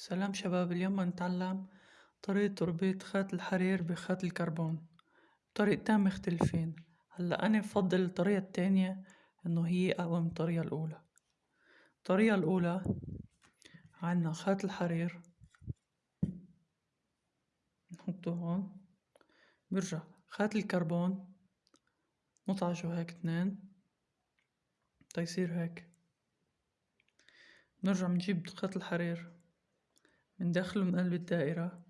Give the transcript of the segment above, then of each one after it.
سلام شباب اليوم نتعلم طريقة تربيط خيط الحرير بخيط الكربون طريقتين مختلفين. هلأ أنا بفضل الطريقة التانية إنه هي أقوى من الطريقة الأولى. الطريقة الأولى عنا خيط الحرير نحطه هون برجع خيط الكربون نطعجه هيك اثنين تيصير هيك. نرجع نجيب خيط الحرير. من قلب الدائرة.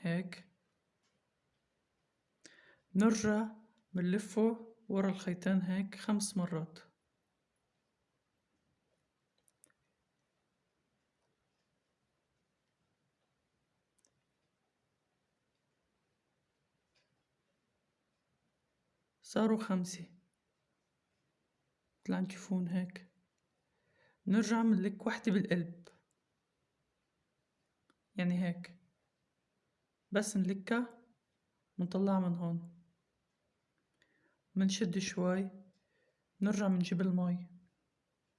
هيك. نرجع بنلفه ورا الخيطين هيك خمس مرات. صاروا خمسة. عم تشوفون هيك. نرجع منلك وحدة بالقلب. يعني هيك. بس نلكها منطلعها من هون. منشد شوي. نرجع منجيب المي.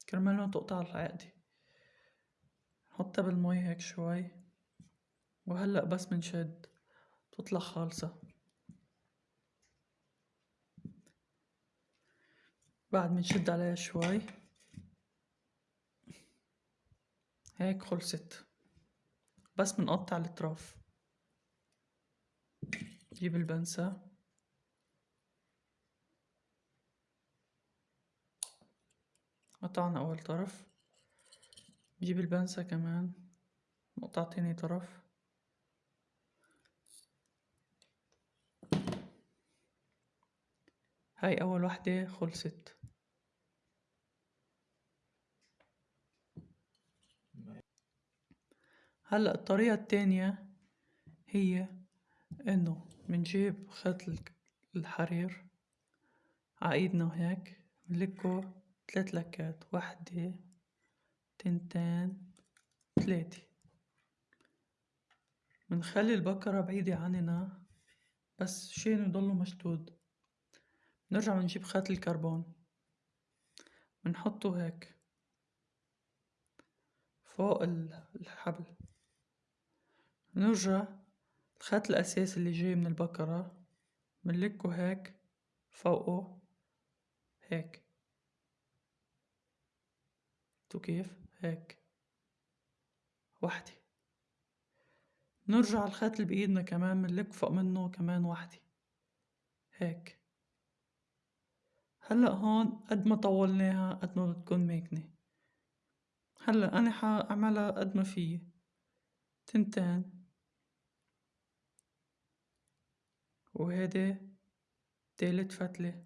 كرمال ما تقطع العقدة. نحطها بالمي هيك شوي. وهلأ بس منشد. تطلع خالصة. بعد منشد عليها شوي. هيك خلصت بس منقطع الأطراف. جيب البنسة. قطعنا أول طرف. جيب البنسة كمان. نقطع تاني طرف. هاي أول وحدة خلصت. هلأ الطريقة التانية هي إنه منجيب خيط الحرير عايدنا هيك منلكه تلات لكات وحدة تنتين تلاتة. منخلي البكرة بعيدة عننا بس شين يضلوا مشدود. نرجع منجيب خيط الكربون. منحطه هيك فوق الحبل. نرجع الخيط الأساسي اللي جاي من البقرة منلكه هيك فوقه هيك. تو كيف؟ هيك. وحدة نرجع الخيط اللي بإيدنا كمان منلك فوق منه كمان وحدة هيك. هلأ هون قد ما طولناها قد ما بتكون ماكنة. هلأ أنا حأعملها قد ما فيي. تنتين. وهذا تالت فتلة.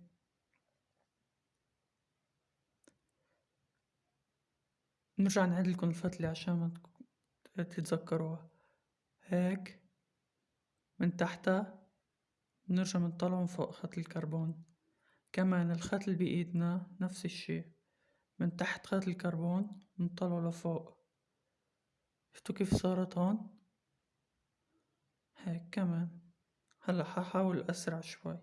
نرجع نعدلكم الفتلة عشان ما تتذكروها. هيك من تحتها نرجع منطلعه من فوق خط الكربون. كمان الخط اللي بإيدنا نفس الشي. من تحت خط الكربون نطلعه لفوق. شفتوا كيف صارت هون؟ هيك كمان. هلا ححاول أسرع شوي.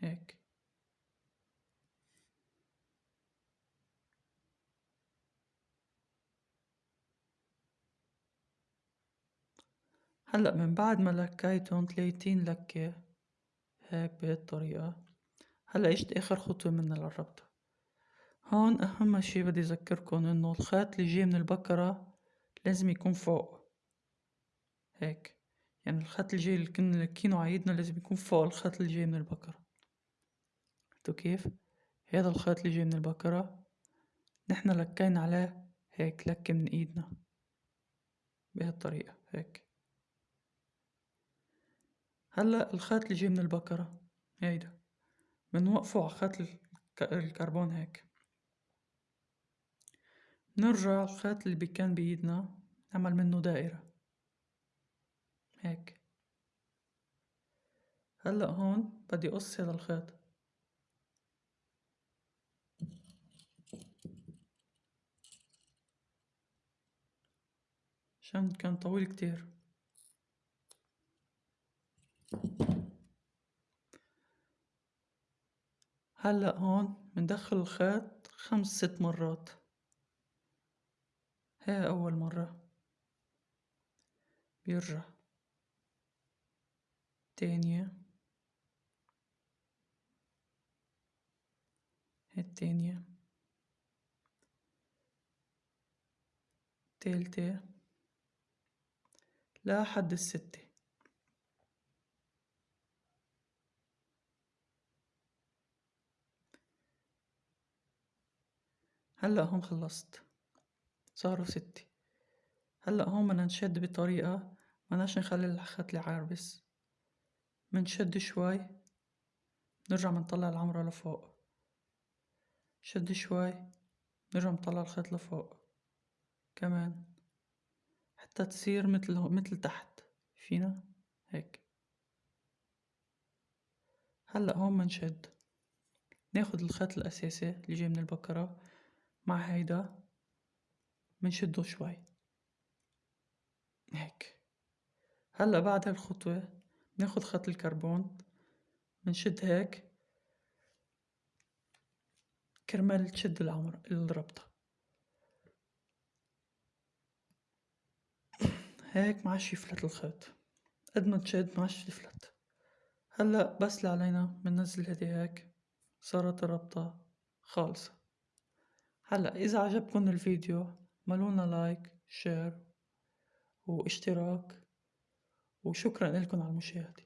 هيك. هلأ من بعد ما لكيتهم تلاتين لكة هيك بهالطريقة. هلأ اجت آخر خطوة من الربطة هون أهم شي بدي أذكركن إنه الخيط اللي جاي من البكرة لازم يكون فوق. هيك. يعني الخط الجاي اللي كنا لكينه عايدنا لازم يكون فوق الخط اللي جاي من البكرة شفتوا كيف؟ هذا الخيط اللي جاي من البكرة نحنا لكينا عليه هيك لكة من إيدنا. بهالطريقة هيك. هلأ الخيط اللي جاي من البكرة هيدا. بنوقفه على خيط الكربون هيك. نرجع الخيط اللي كان بإيدنا. نعمل منه دائرة. هيك. هلأ هون بدي أقص هذا الخيط. عشان كان طويل كتير. هلأ هون مندخل الخيط خمس ست مرات. هاي أول مرة. بيرجع تانية التانية تالتة لحد الستة هلأ هون خلصت. صاروا ستة. هلأ هون بدنا نشد بطريقة مناش نخلي الخيط يعربس منشد شوي. نرجع منطلع العمرة لفوق. شد شوي. نرجع نطلع الخيط لفوق. كمان. حتى تصير متل متل تحت. فينا؟ هيك. هلأ هون منشد ناخد الخيط الأساسي اللي جاي من البكرة مع هيدا. منشدو شوي. هيك. هلأ بعد هالخطوة ناخد خيط الكربون منشد هيك كرمال تشد العمر الربطة. هيك معش يفلت الخيط. قد ما تشد معش يفلت هلأ بس اللي علينا مننزل هدي هيك صارت الربطة خالصة. هلأ إذا عجبكن الفيديو ملونا like share واشتراك. وشكرا لكم على المشاهدة.